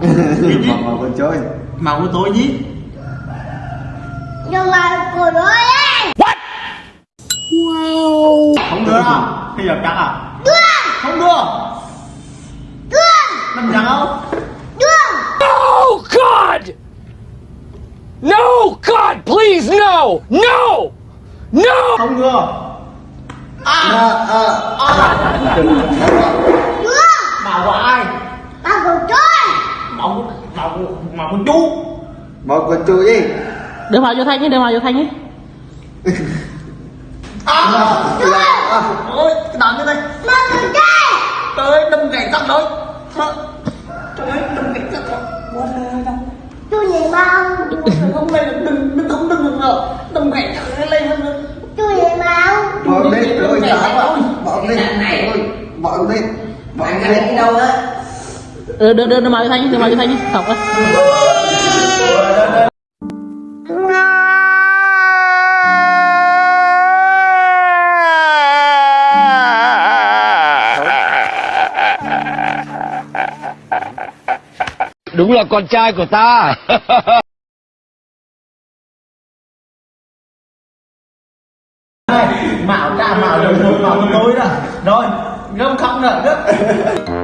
màu màu con chơi màu của tôi nhí nhưng mà của nó ấy. Không đưa đâu bây giờ chắc à? Đưa. Không đưa. Đưa. Làm chẳng không đưa. Oh, God! No! God, please, no! No! No! không đưa. À. À, à. đưa màu của ai mà của tôi màu màu màu của chú. Màu con chơi đi đưa màu vô thanh nhé đưa màu vô thanh nhé. À! À. ôi cái đàn như tôi trời ơi đâm gãy tóc rồi. Trời ơi đâm gãy tóc rồi. Tôi nhìn bao không lên đừng đừng không đừng đừng rồi. Đâm gãy tóc lên lên tôi nhìn bao bỏ lên rồi trả bỏ lên rồi. Bỏ lên bỏ lên. Đi đâu á đưa đưa đưa, đưa màu vô thanh nhé đưa màu vô thanh nhé học á. Đúng là con trai của ta. mạo cha mạo rồi mạo của tôi đó. Rồi không khóc nữa